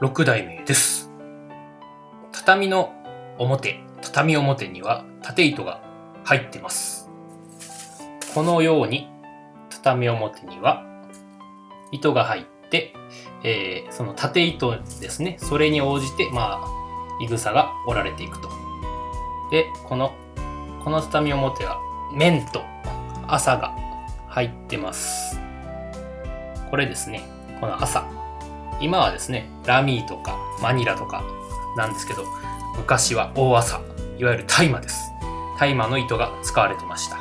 6代目です。畳の表、畳表には縦糸が入ってます。このように畳表には糸が入って、えーその縦糸ですね、それに応じて、まあ、いぐさが折られていくと。で、この、この畳表は面と麻が入ってます。これですね、この麻。今はですね、ラミーとかマニラとかなんですけど、昔は大麻、いわゆる大麻です。大麻の糸が使われてました。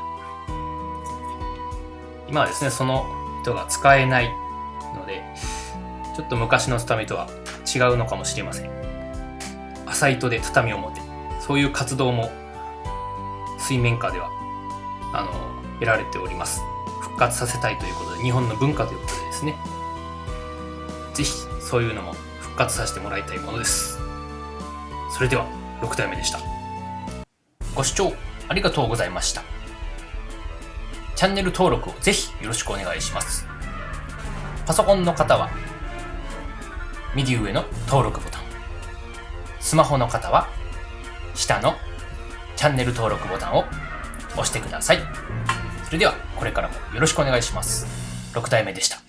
今はですね、その糸が使えないので、ちょっと昔の畳とは違うのかもしれません。麻糸で畳表、そういう活動も水面下ではあの得られております。復活させたいということで、日本の文化ということでですね、ぜひそういうのも復活させてもらいたいものです。それでは6代目でした。ご視聴ありがとうございました。チャンネル登録をぜひよろしくお願いします。パソコンの方は右上の登録ボタン。スマホの方は下のチャンネル登録ボタンを押してください。それではこれからもよろしくお願いします。6代目でした。